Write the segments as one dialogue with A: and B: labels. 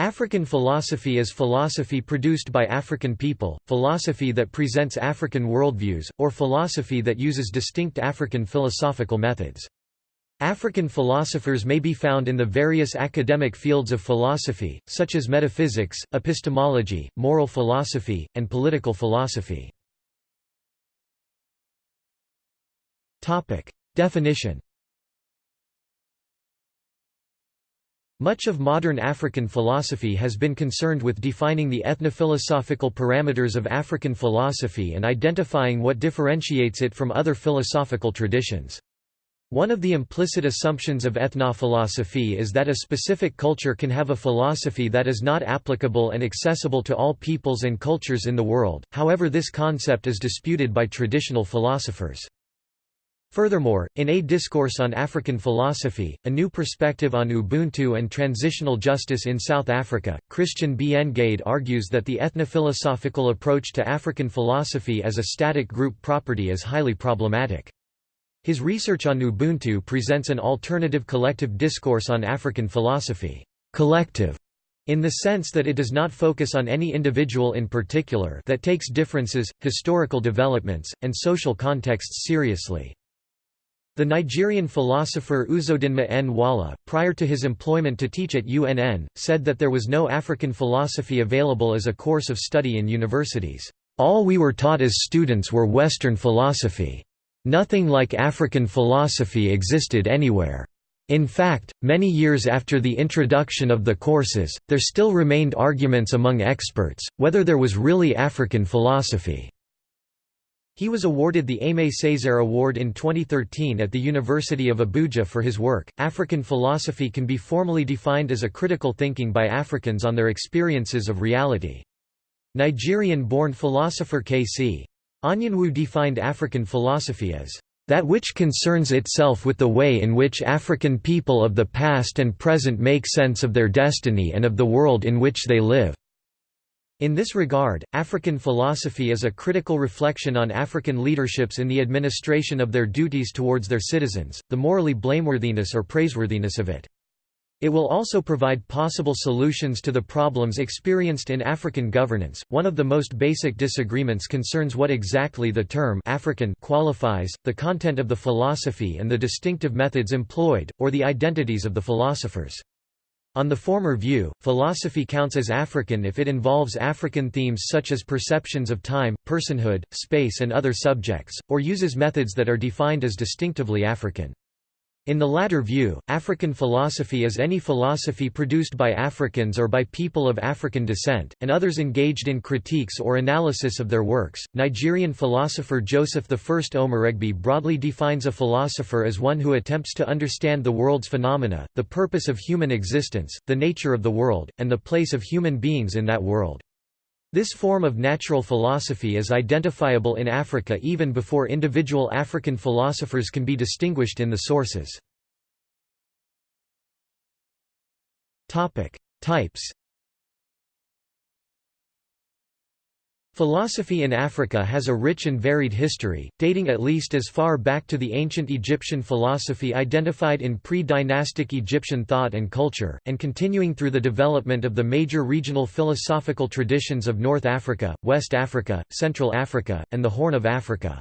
A: African philosophy is philosophy produced by African people, philosophy that presents African worldviews, or philosophy that uses distinct African philosophical methods. African philosophers may be found in the various academic fields of philosophy, such as metaphysics, epistemology, moral philosophy, and political philosophy. Definition Much of modern African philosophy has been concerned with defining the ethnophilosophical parameters of African philosophy and identifying what differentiates it from other philosophical traditions. One of the implicit assumptions of ethnophilosophy is that a specific culture can have a philosophy that is not applicable and accessible to all peoples and cultures in the world, however this concept is disputed by traditional philosophers. Furthermore, in A Discourse on African Philosophy, A New Perspective on Ubuntu and Transitional Justice in South Africa, Christian B. Ngade argues that the ethnophilosophical approach to African philosophy as a static group property is highly problematic. His research on Ubuntu presents an alternative collective discourse on African philosophy, collective, in the sense that it does not focus on any individual in particular that takes differences, historical developments, and social contexts seriously. The Nigerian philosopher Uzodinma Nwala, prior to his employment to teach at UNN, said that there was no African philosophy available as a course of study in universities. All we were taught as students were Western philosophy. Nothing like African philosophy existed anywhere. In fact, many years after the introduction of the courses, there still remained arguments among experts, whether there was really African philosophy. He was awarded the Aimé Césaire Award in 2013 at the University of Abuja for his work. African philosophy can be formally defined as a critical thinking by Africans on their experiences of reality. Nigerian born philosopher K.C. Anyanwu defined African philosophy as that which concerns itself with the way in which African people of the past and present make sense of their destiny and of the world in which they live. In this regard, African philosophy is a critical reflection on African leaderships in the administration of their duties towards their citizens, the morally blameworthiness or praiseworthiness of it. It will also provide possible solutions to the problems experienced in African governance. One of the most basic disagreements concerns what exactly the term African qualifies, the content of the philosophy and the distinctive methods employed, or the identities of the philosophers. On the former view, philosophy counts as African if it involves African themes such as perceptions of time, personhood, space and other subjects, or uses methods that are defined as distinctively African. In the latter view, African philosophy is any philosophy produced by Africans or by people of African descent, and others engaged in critiques or analysis of their works. Nigerian philosopher Joseph I Omoregbe broadly defines a philosopher as one who attempts to understand the world's phenomena, the purpose of human existence, the nature of the world, and the place of human beings in that world. This form of natural philosophy is identifiable in Africa even before individual African philosophers can be distinguished in the sources. Types Philosophy in Africa has a rich and varied history, dating at least as far back to the ancient Egyptian philosophy identified in pre-dynastic Egyptian thought and culture, and continuing through the development of the major regional philosophical traditions of North Africa, West Africa, Central Africa, and the Horn of Africa.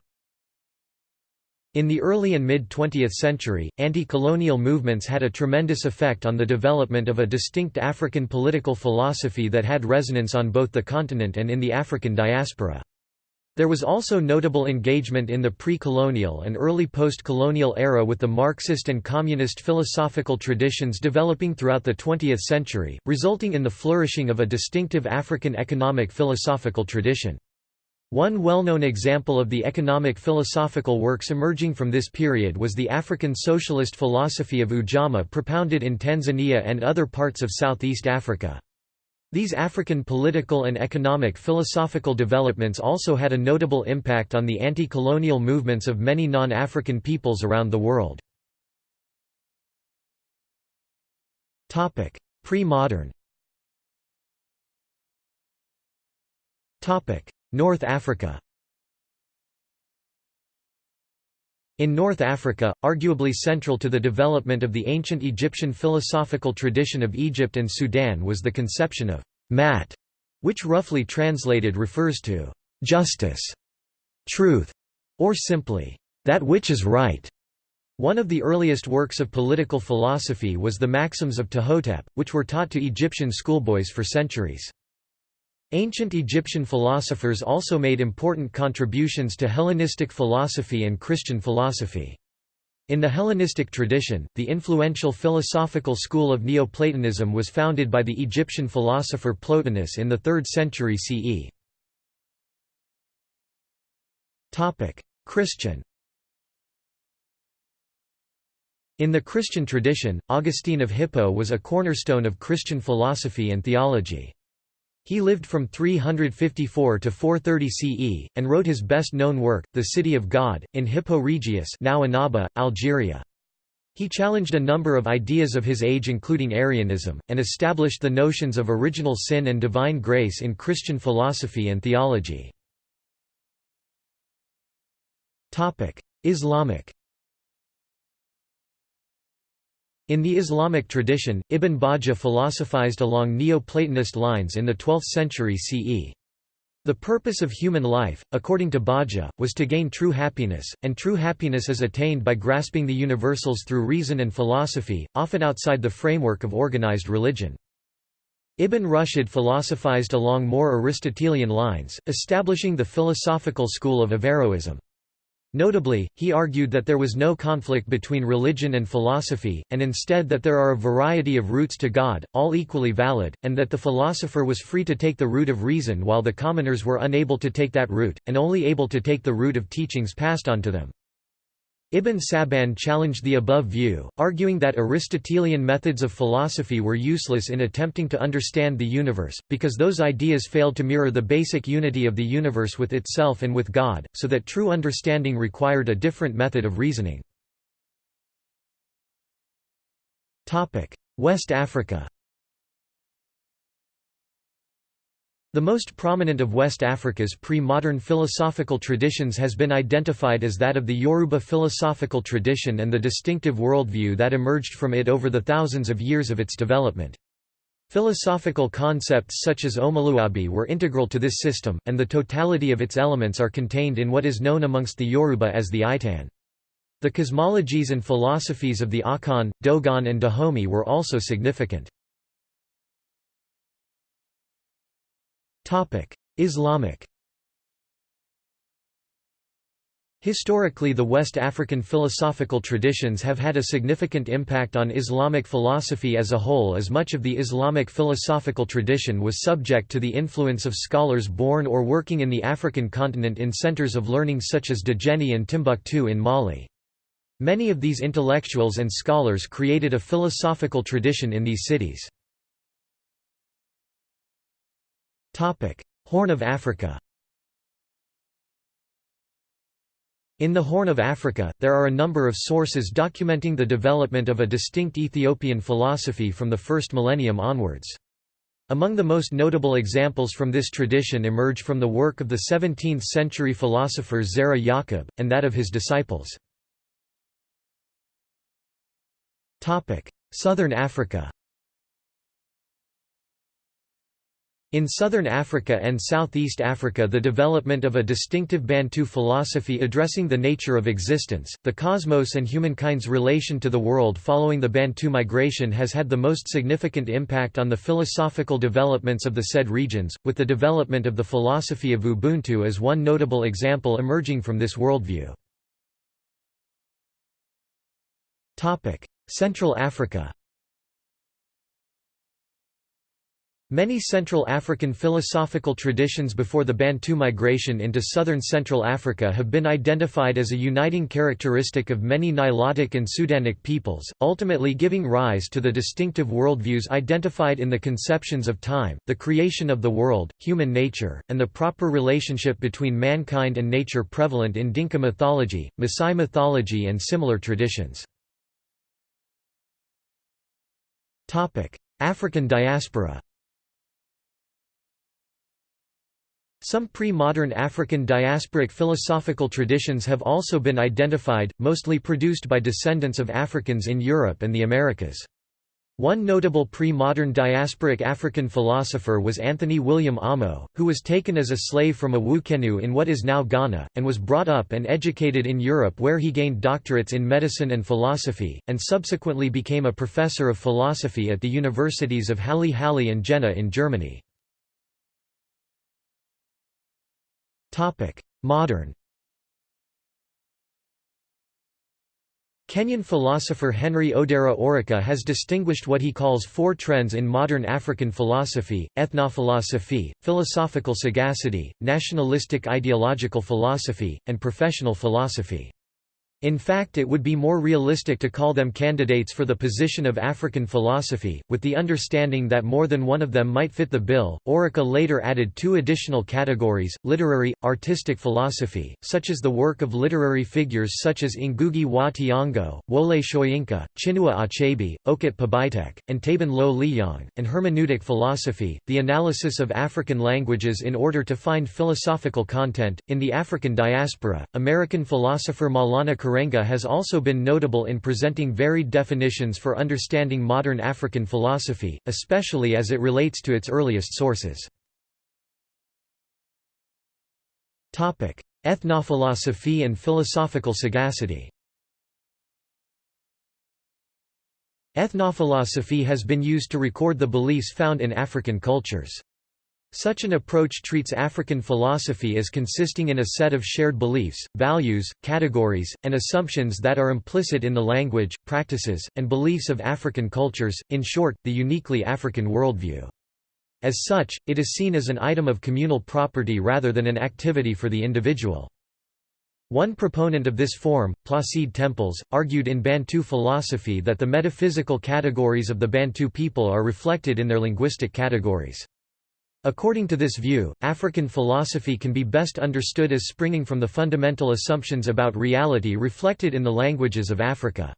A: In the early and mid-20th century, anti-colonial movements had a tremendous effect on the development of a distinct African political philosophy that had resonance on both the continent and in the African diaspora. There was also notable engagement in the pre-colonial and early post-colonial era with the Marxist and communist philosophical traditions developing throughout the 20th century, resulting in the flourishing of a distinctive African economic philosophical tradition. One well-known example of the economic philosophical works emerging from this period was the African socialist philosophy of Ujamaa propounded in Tanzania and other parts of Southeast Africa. These African political and economic philosophical developments also had a notable impact on the anti-colonial movements of many non-African peoples around the world. Pre-modern North Africa In North Africa, arguably central to the development of the ancient Egyptian philosophical tradition of Egypt and Sudan was the conception of Maat, which roughly translated refers to justice, truth, or simply that which is right. One of the earliest works of political philosophy was the Maxims of Ptahhotep, which were taught to Egyptian schoolboys for centuries. Ancient Egyptian philosophers also made important contributions to Hellenistic philosophy and Christian philosophy. In the Hellenistic tradition, the influential philosophical school of Neoplatonism was founded by the Egyptian philosopher Plotinus in the 3rd century CE. Christian In the Christian tradition, Augustine of Hippo was a cornerstone of Christian philosophy and theology. He lived from 354 to 430 CE, and wrote his best-known work, The City of God, in Hippo Regius now Annaba, Algeria. He challenged a number of ideas of his age including Arianism, and established the notions of original sin and divine grace in Christian philosophy and theology. Islamic In the Islamic tradition, Ibn Bajjah philosophized along Neo-Platonist lines in the 12th century CE. The purpose of human life, according to Bajjah, was to gain true happiness, and true happiness is attained by grasping the universals through reason and philosophy, often outside the framework of organized religion. Ibn Rushd philosophized along more Aristotelian lines, establishing the philosophical school of Averroism. Notably, he argued that there was no conflict between religion and philosophy, and instead that there are a variety of routes to God, all equally valid, and that the philosopher was free to take the route of reason while the commoners were unable to take that route, and only able to take the route of teachings passed on to them. Ibn Sab'in challenged the above view, arguing that Aristotelian methods of philosophy were useless in attempting to understand the universe, because those ideas failed to mirror the basic unity of the universe with itself and with God, so that true understanding required a different method of reasoning. West Africa The most prominent of West Africa's pre-modern philosophical traditions has been identified as that of the Yoruba philosophical tradition and the distinctive worldview that emerged from it over the thousands of years of its development. Philosophical concepts such as omoluabi were integral to this system, and the totality of its elements are contained in what is known amongst the Yoruba as the Itan. The cosmologies and philosophies of the Akan, Dogon and Dahomey were also significant. Islamic Historically the West African philosophical traditions have had a significant impact on Islamic philosophy as a whole as much of the Islamic philosophical tradition was subject to the influence of scholars born or working in the African continent in centers of learning such as Djenné and Timbuktu in Mali. Many of these intellectuals and scholars created a philosophical tradition in these cities. Horn of Africa In the Horn of Africa, there are a number of sources documenting the development of a distinct Ethiopian philosophy from the first millennium onwards. Among the most notable examples from this tradition emerge from the work of the 17th-century philosopher Zara Yaqub, and that of his disciples. Southern Africa In southern Africa and southeast Africa the development of a distinctive Bantu philosophy addressing the nature of existence, the cosmos and humankind's relation to the world following the Bantu migration has had the most significant impact on the philosophical developments of the said regions, with the development of the philosophy of Ubuntu as one notable example emerging from this worldview. Central Africa Many Central African philosophical traditions before the Bantu migration into southern Central Africa have been identified as a uniting characteristic of many Nilotic and Sudanic peoples, ultimately giving rise to the distinctive worldviews identified in the conceptions of time, the creation of the world, human nature, and the proper relationship between mankind and nature prevalent in Dinka mythology, Maasai mythology and similar traditions. African diaspora Some pre-modern African diasporic philosophical traditions have also been identified, mostly produced by descendants of Africans in Europe and the Americas. One notable pre-modern diasporic African philosopher was Anton Wilhelm Amo, who was taken as a slave from Awukenu in what is now Ghana, and was brought up and educated in Europe where he gained doctorates in medicine and philosophy, and subsequently became a professor of philosophy at the universities of Halle Halle and Jena in Germany. Modern Kenyan philosopher Henry Odera Oruka has distinguished what he calls four trends in modern African philosophy, ethnophilosophy, philosophical sagacity, nationalistic ideological philosophy, and professional philosophy. In fact it would be more realistic to call them candidates for the position of African philosophy, with the understanding that more than one of them might fit the bill. Oruka later added two additional categories, literary, artistic philosophy, such as the work of literary figures such as Ngugi wa Thiong'o, Wole Soyinka, Chinua Achebe, Okot p'Bitek, and Taban Lo Liyong, and hermeneutic philosophy, the analysis of African languages in order to find philosophical content. In the African diaspora, American philosopher Maulana Karenga has also been notable in presenting varied definitions for understanding modern African philosophy, especially as it relates to its earliest sources. Ethnophilosophy and philosophical sagacity Ethnophilosophy has been used to record the beliefs found in African cultures. Such an approach treats African philosophy as consisting in a set of shared beliefs, values, categories, and assumptions that are implicit in the language, practices, and beliefs of African cultures, in short, the uniquely African worldview. As such, it is seen as an item of communal property rather than an activity for the individual. One proponent of this form, Placide Tempels, argued in Bantu philosophy that the metaphysical categories of the Bantu people are reflected in their linguistic categories. According to this view, African philosophy can be best understood as springing from the fundamental assumptions about reality reflected in the languages of Africa.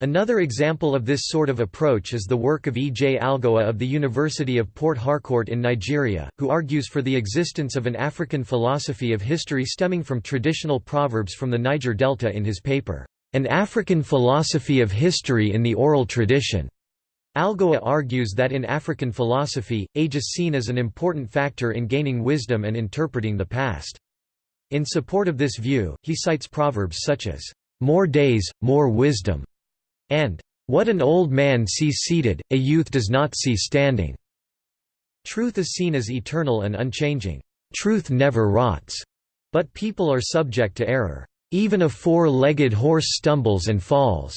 A: Another example of this sort of approach is the work of E. J. Alagoa of the University of Port Harcourt in Nigeria, who argues for the existence of an African philosophy of history stemming from traditional proverbs from the Niger Delta in his paper, An African Philosophy of History in the Oral Tradition. Alagoa argues that in African philosophy, age is seen as an important factor in gaining wisdom and interpreting the past. In support of this view, he cites proverbs such as, "'More days, more wisdom' and "'What an old man sees seated, a youth does not see standing'". Truth is seen as eternal and unchanging. Truth never rots. But people are subject to error. Even a four-legged horse stumbles and falls.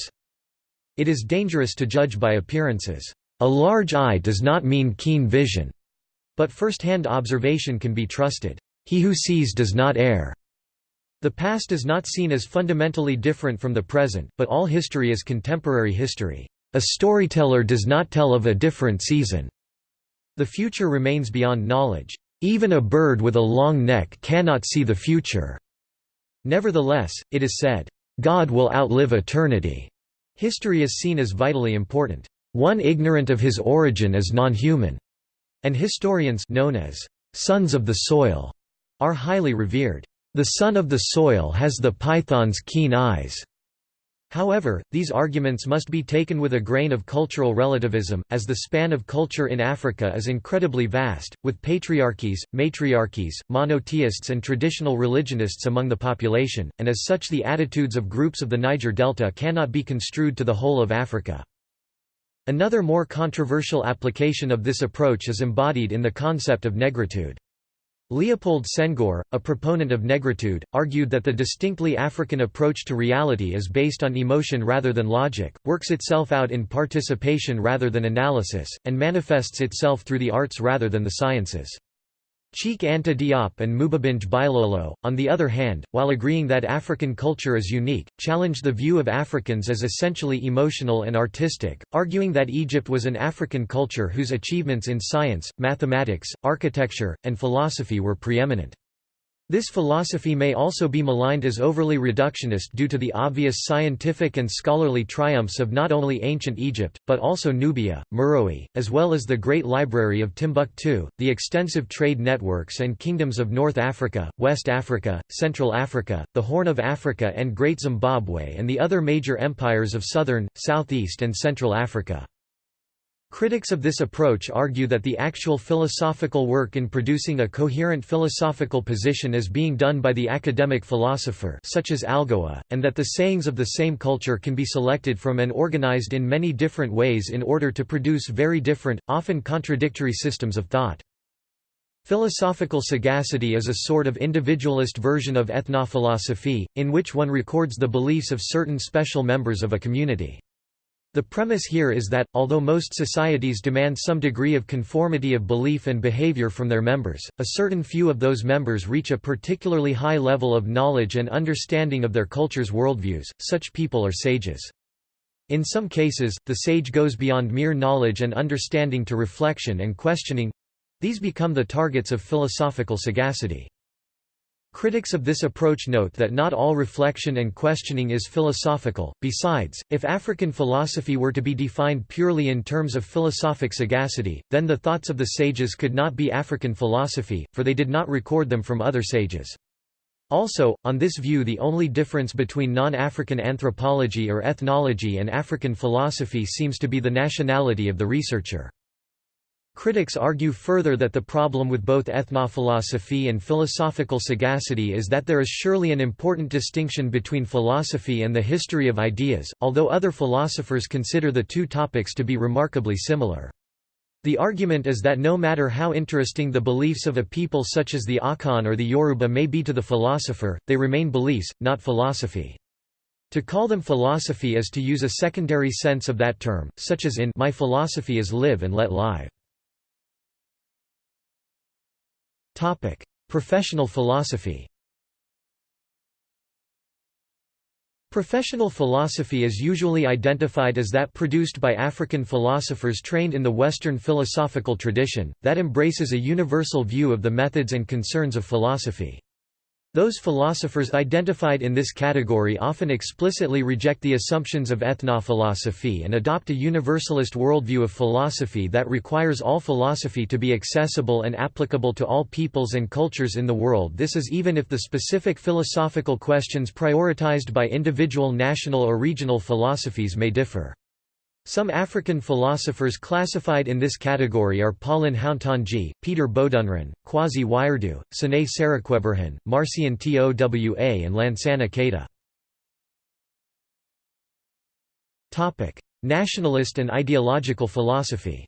A: It is dangerous to judge by appearances. A large eye does not mean keen vision. But first-hand observation can be trusted. He who sees does not err. The past is not seen as fundamentally different from the present, but all history is contemporary history. A storyteller does not tell of a different season. The future remains beyond knowledge. Even a bird with a long neck cannot see the future. Nevertheless, it is said, God will outlive eternity. History is seen as vitally important. One ignorant of his origin is non-human, and historians known as sons of the soil are highly revered. The son of the soil has the python's keen eyes. However, these arguments must be taken with a grain of cultural relativism, as the span of culture in Africa is incredibly vast, with patriarchies, matriarchies, monotheists and traditional religionists among the population, and as such the attitudes of groups of the Niger Delta cannot be construed to the whole of Africa. Another more controversial application of this approach is embodied in the concept of negritude. Leopold Senghor, a proponent of negritude, argued that the distinctly African approach to reality is based on emotion rather than logic, works itself out in participation rather than analysis, and manifests itself through the arts rather than the sciences. Cheikh Anta Diop and Mubabinge Bilolo, on the other hand, while agreeing that African culture is unique, challenged the view of Africans as essentially emotional and artistic, arguing that Egypt was an African culture whose achievements in science, mathematics, architecture, and philosophy were preeminent. This philosophy may also be maligned as overly reductionist due to the obvious scientific and scholarly triumphs of not only ancient Egypt, but also Nubia, Meroe, as well as the Great Library of Timbuktu, the extensive trade networks and kingdoms of North Africa, West Africa, Central Africa, the Horn of Africa and Great Zimbabwe and the other major empires of southern, southeast and central Africa. Critics of this approach argue that the actual philosophical work in producing a coherent philosophical position is being done by the academic philosopher such as Alagoa, and that the sayings of the same culture can be selected from and organized in many different ways in order to produce very different, often contradictory systems of thought. Philosophical sagacity is a sort of individualist version of ethnophilosophy, in which one records the beliefs of certain special members of a community. The premise here is that, although most societies demand some degree of conformity of belief and behavior from their members, a certain few of those members reach a particularly high level of knowledge and understanding of their culture's worldviews, such people are sages. In some cases, the sage goes beyond mere knowledge and understanding to reflection and questioning—these become the targets of philosophical sagacity. Critics of this approach note that not all reflection and questioning is philosophical. Besides, if African philosophy were to be defined purely in terms of philosophic sagacity, then the thoughts of the sages could not be African philosophy, for they did not record them from other sages. Also, on this view the only difference between non-African anthropology or ethnology and African philosophy seems to be the nationality of the researcher. Critics argue further that the problem with both ethnophilosophy and philosophical sagacity is that there is surely an important distinction between philosophy and the history of ideas, although other philosophers consider the two topics to be remarkably similar. The argument is that no matter how interesting the beliefs of a people such as the Akan or the Yoruba may be to the philosopher, they remain beliefs, not philosophy. To call them philosophy is to use a secondary sense of that term, such as in My philosophy is live and let live. Topic: Professional philosophy. Professional philosophy is usually identified as that produced by African philosophers trained in the Western philosophical tradition, that embraces a universal view of the methods and concerns of philosophy. Those philosophers identified in this category often explicitly reject the assumptions of ethnophilosophy and adopt a universalist worldview of philosophy that requires all philosophy to be accessible and applicable to all peoples and cultures in the world this is even if the specific philosophical questions prioritized by individual national or regional philosophies may differ. Some African philosophers classified in this category are Paulin Hountondji, Peter Bodunrin, Kwasi Wiredu, Tsenay Serequeberhan, Marcien Towa and Lansana Keita. Nationalist and ideological philosophy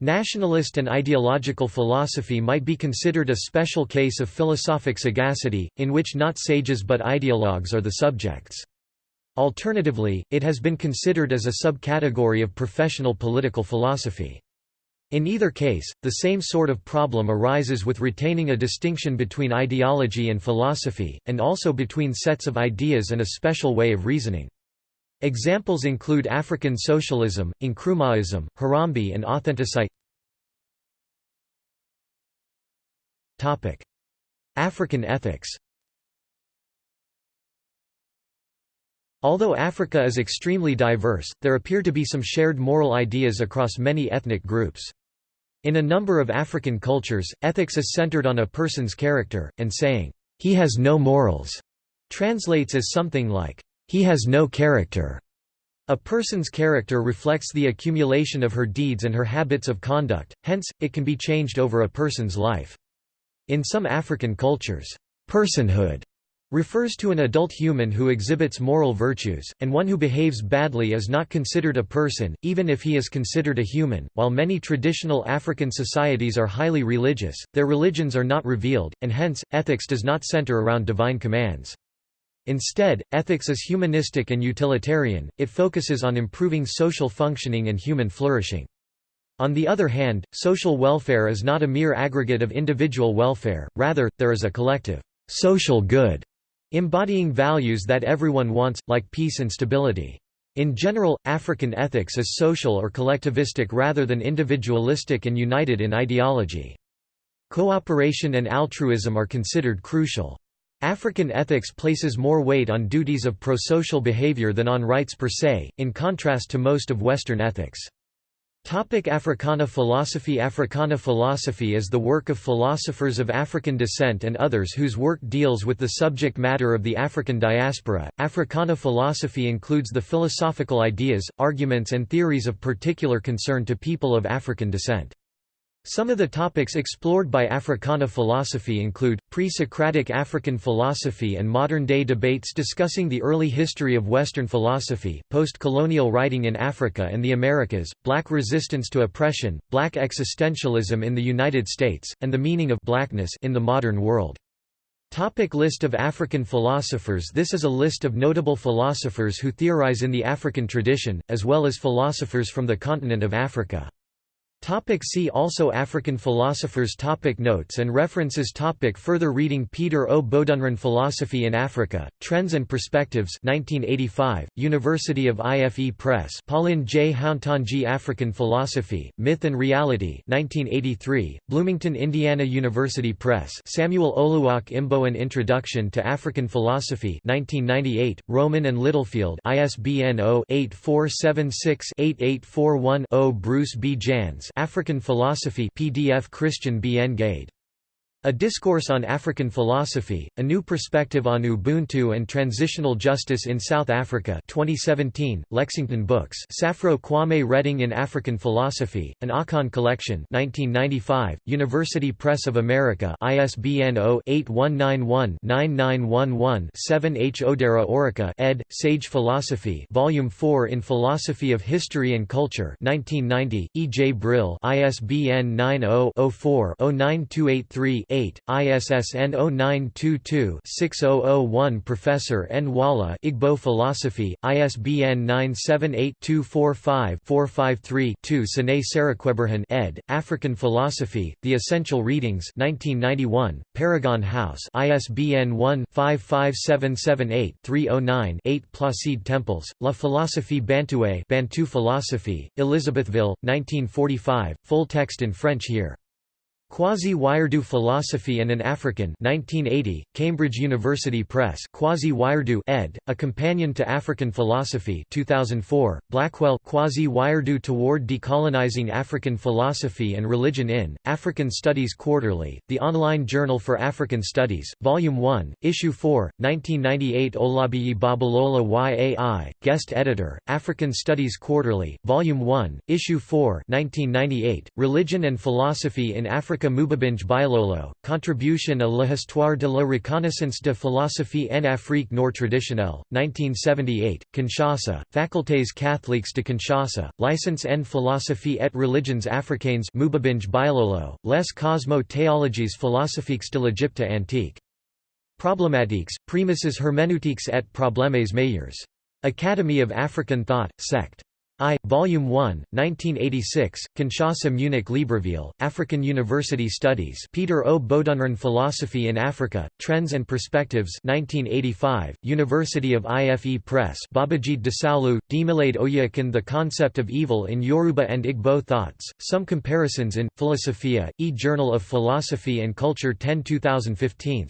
A: Nationalist and ideological philosophy might be considered a special case of philosophic sagacity, in which not sages but ideologues are the subjects. Alternatively, it has been considered as a subcategory of professional political philosophy. In either case, the same sort of problem arises with retaining a distinction between ideology and philosophy, and also between sets of ideas and a special way of reasoning. Examples include African socialism, Nkrumahism, Harambee and authenticite African ethics Although Africa is extremely diverse, there appear to be some shared moral ideas across many ethnic groups. In a number of African cultures, ethics is centered on a person's character, and saying, "'He has no morals' translates as something like, "'He has no character'". A person's character reflects the accumulation of her deeds and her habits of conduct, hence, it can be changed over a person's life. In some African cultures, personhood refers to an adult human who exhibits moral virtues, and one who behaves badly is not considered a person, even if he is considered a human. While many traditional African societies are highly religious, their religions are not revealed, and hence, ethics does not center around divine commands. Instead, ethics is humanistic and utilitarian, it focuses on improving social functioning and human flourishing. On the other hand, social welfare is not a mere aggregate of individual welfare, rather, there is a collective social good embodying values that everyone wants, like peace and stability. In general, African ethics is social or collectivistic rather than individualistic and united in ideology. Cooperation and altruism are considered crucial. African ethics places more weight on duties of prosocial behavior than on rights per se, in contrast to most of Western ethics. Topic Africana philosophy Africana philosophy is the work of philosophers of African descent and others whose work deals with the subject matter of the African diaspora. Africana philosophy includes the philosophical ideas, arguments and theories of particular concern to people of African descent. Some of the topics explored by Africana philosophy include, pre-Socratic African philosophy and modern-day debates discussing the early history of Western philosophy, post-colonial writing in Africa and the Americas, black resistance to oppression, black existentialism in the United States, and the meaning of blackness in the modern world. Topic list of African philosophers This is a list of notable philosophers who theorize in the African tradition, as well as philosophers from the continent of Africa. Topic see also African philosophers topic Notes and references topic Further reading Peter O. Bodunrin Philosophy in Africa, Trends and Perspectives 1985, University of IFE Press Pauline J. Hountondji African Philosophy, Myth and Reality 1983, Bloomington Indiana University Press Samuel Oluoch Imbo An Introduction to African Philosophy 1998, Rowman and Littlefield ISBN 0-8476-8841-0 Bruce B. Janz African Philosophy PDF Christian B. N. Gade a Discourse on African Philosophy, A New Perspective on Ubuntu and Transitional Justice in South Africa 2017, Lexington Books Safro Kwame Redding in African Philosophy, An Akan Collection 1995, University Press of America ISBN 0-8191-9911-7 H. Odera Oruka ed., Sage Philosophy Volume 4 in Philosophy of History and Culture 1990, E. J. Brill ISBN 90 04 09283 8, ISSN 0922-6001 Professor N. Wala Igbo Philosophy, ISBN 978-245-453-2 Tsenay Serequeberhan ed., African Philosophy, The Essential Readings 1991, Paragon House ISBN 1-55778-309-8 Placide Tempels, La Philosophie Bantoue Bantu Philosophy, Elizabethville, 1945, full text in French here. Kwasi Wiredu Philosophy and an African 1980, Cambridge University Press Kwasi Wiredu ed., A Companion to African Philosophy 2004, Blackwell Kwasi Wiredu Toward Decolonizing African Philosophy and Religion in, African Studies Quarterly, the online journal for African Studies, Volume 1, Issue 4, 1998 Olabiyi Babalola YAI, Guest Editor, African Studies Quarterly, Volume 1, Issue 4 1998, Religion and Philosophy in African Africa Mubabinge Bilolo, Contribution à l'histoire de la reconnaissance de philosophie en Afrique nord traditionnelle, 1978, Kinshasa, Facultés catholiques de Kinshasa, Licence en philosophie et religions africaines Mubabinge Bilolo, Les Cosmo théologies philosophiques de l'Égypte antique. Problematiques, Prémices herméneutiques et problèmes meilleurs. Academy of African Thought, Sect. I, Volume 1, 1986, Kinshasa Munich Libreville, African University Studies Peter O. Bodunrin Philosophy in Africa, Trends and Perspectives 1985, University of IFE Press Babajide Dasaolu, Demilade Oyekan The Concept of Evil in Yoruba and Igbo Thoughts, Some Comparisons in, Philosophia, e-Journal of Philosophy and Culture 10 2015.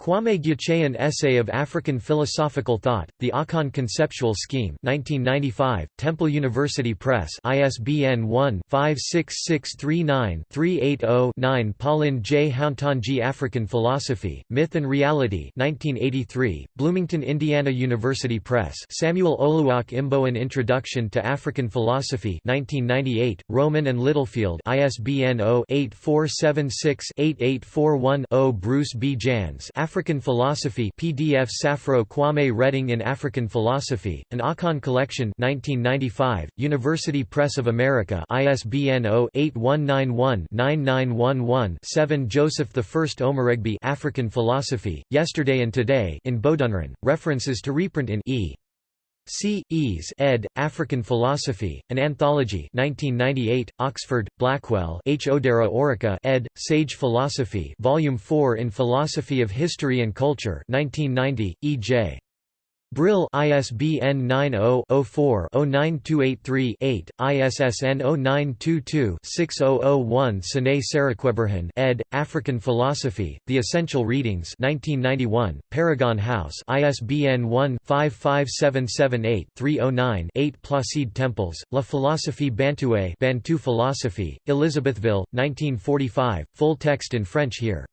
A: Kwame Gyekye An Essay of African Philosophical Thought, The Akan Conceptual Scheme 1995, Temple University Press ISBN 1-56639-380-9 Pauline J. Hountondji African Philosophy, Myth and Reality 1983, Bloomington Indiana University Press Samuel Oluoch Imbo An Introduction to African Philosophy 1998, Rowman and Littlefield ISBN 0-8476-8841-0 Bruce B. Janz African Philosophy PDF Safro Kwame Redding in African Philosophy, An Akan Collection 1995, University Press of America ISBN 0-8191-9911-7 Joseph I Omoregbe African Philosophy, Yesterday and Today in Bodunrin, references to reprint in E. C. Eze ed., African Philosophy, An Anthology 1998, Oxford, Blackwell H. Odera Oruka ed., Sage Philosophy Volume 4 in Philosophy of History and Culture 1990, E. J. Brill ISBN 90-04-09283-8, ISSN 0922-6001 Tsenay Serequeberhan ed., African Philosophy, The Essential Readings 1991, Paragon House ISBN 1-55778-309-8 Placide Tempels, La Philosophie Bantoue Bantu Philosophy, Elizabethville, 1945, full text in French here.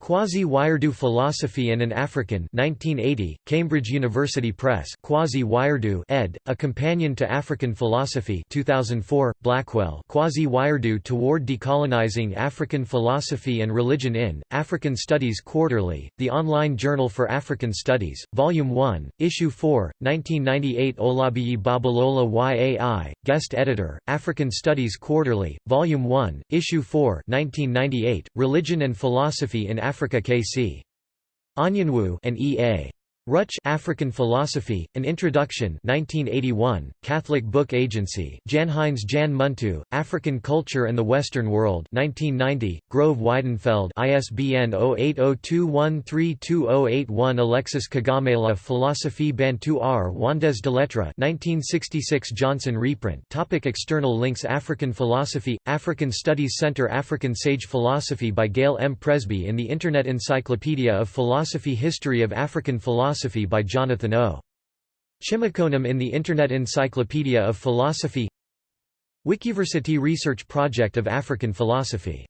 A: Kwasi Wiredu Philosophy and an African 1980, Cambridge University Press Kwasi Wiredu ed., A Companion to African Philosophy 2004, Blackwell Kwasi Wiredu Toward Decolonizing African Philosophy and Religion in, African Studies Quarterly, the online journal for African Studies, Volume 1, Issue 4, 1998 Olabiyi Babalola YAI, Guest Editor, African Studies Quarterly, Volume 1, Issue 4 1998, Religion and Philosophy in Africa K.C. Anyanwu and E.A. Ruch African Philosophy, An Introduction 1981, Catholic Book Agency Janheinz Jahn Muntu, African Culture and the Western World 1990, Grove Weidenfeld ISBN 0802132081 Alexis Kagamela Philosophie Bantu R. Wandes de Lettres 1966 Johnson reprint Topic External links African Philosophy, African Studies Center African Sage Philosophy by Gail M. Presbey in the Internet Encyclopedia of Philosophy History of African Philosophy Philosophy by Jonathan O. Chimokonam in the Internet Encyclopedia of Philosophy Wikiversity Research Project of African Philosophy